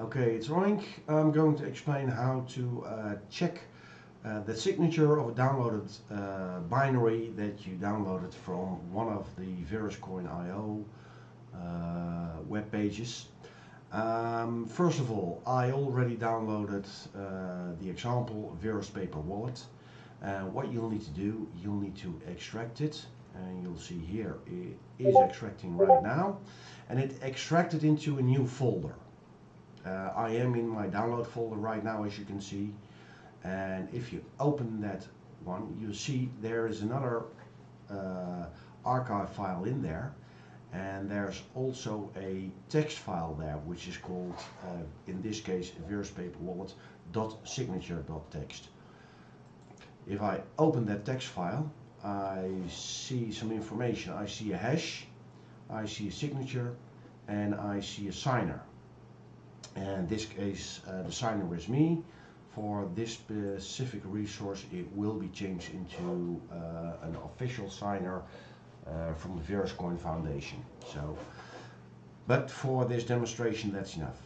Okay, it's Roink. I'm going to explain how to uh, check uh, the signature of a downloaded uh, binary that you downloaded from one of the VerusCoin.io uh, web pages. Um, first of all, I already downloaded uh, the example Verus Paper Wallet. Uh, what you'll need to do, you'll need to extract it and you'll see here it is extracting right now and it extracted into a new folder uh, I am in my download folder right now as you can see and if you open that one you see there is another uh, archive file in there and there's also a text file there which is called uh, in this case veruspaperwallet.signature.txt if I open that text file I see some information. I see a hash, I see a signature, and I see a signer. And this case, uh, the signer is me. For this specific resource, it will be changed into uh, an official signer uh, from the VerusCoin Foundation. So, but for this demonstration, that's enough.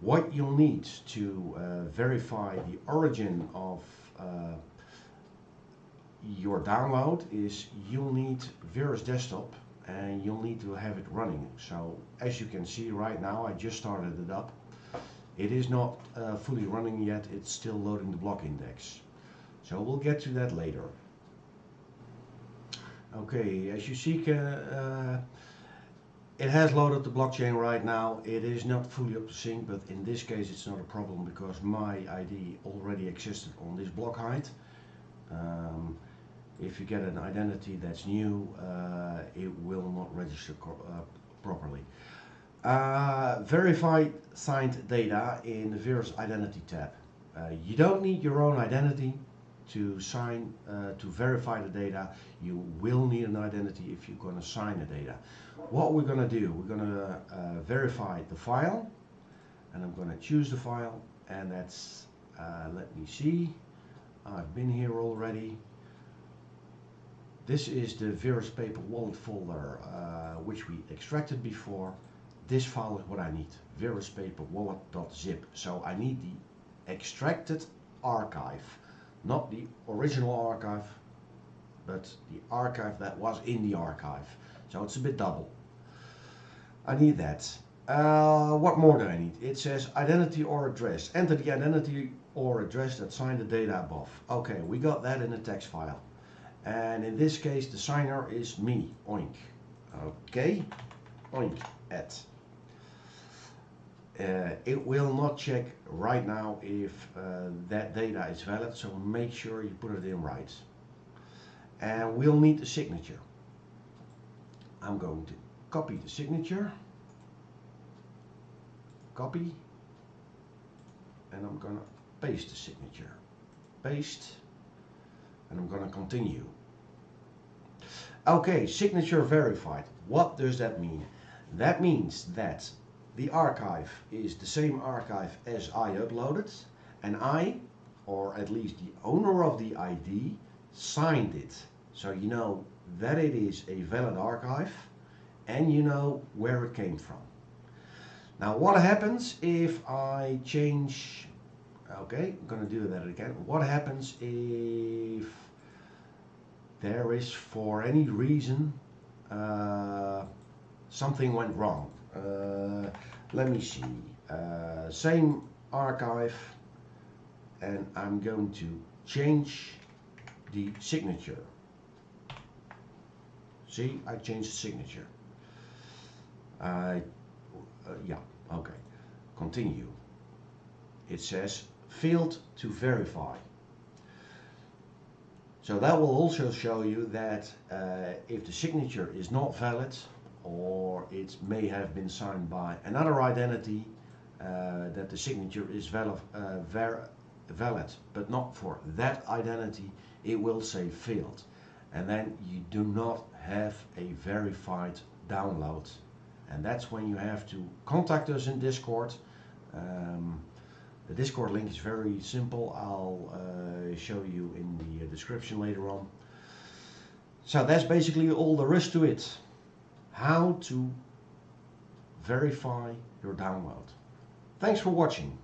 What you'll need to uh, verify the origin of uh, your download is you'll need Verus Desktop and you'll need to have it running. So as you can see right now, I just started it up. It is not uh, fully running yet, it's still loading the block index. So we'll get to that later. Okay, as you see, uh, uh, it has loaded the blockchain right now. It is not fully up to sync, but in this case it's not a problem because my ID already existed on this block height. Um, if you get an identity that's new, uh, it will not register uh, properly. Uh, verified signed data in the Verus Identity tab. Uh, you don't need your own identity to sign, uh, to verify the data. You will need an identity if you're going to sign the data. What we're going to do, we're going to uh, verify the file and I'm going to choose the file and that's, let me see, I've been here already. This is the Verus Paper wallet folder uh, which we extracted before. This file is what I need, veruspaperwallet.zip. So I need the extracted archive, not the original archive, but the archive that was in the archive. So it's a bit double. I need that. Uh, what more do I need? It says identity or address. Enter the identity or address that signed the data above. Okay, we got that in a text file and in this case the signer is me oink. Okay? Oink at. Uh, it will not check right now if uh, that data is valid so make sure you put it in right. And we'll need a signature. I'm going to copy the signature. Copy. And I'm gonna paste the signature. Paste and I'm going to continue. Okay, signature verified. What does that mean? That means that the archive is the same archive as I uploaded and I, or at least the owner of the ID, signed it. So you know that it is a valid archive and you know where it came from. Now what happens if I change Okay, I'm going to do that again. What happens if there is for any reason uh, something went wrong? Uh, let me see. Uh, same archive and I'm going to change the signature. See, I changed the signature. I, uh, yeah, okay. Continue. It says failed to verify. So that will also show you that uh, if the signature is not valid or it may have been signed by another identity uh, that the signature is valid, uh, valid but not for that identity it will say failed and then you do not have a verified download and that's when you have to contact us in Discord um, the Discord link is very simple. I'll uh, show you in the uh, description later on. So that's basically all there is to it. How to verify your download. Thanks for watching.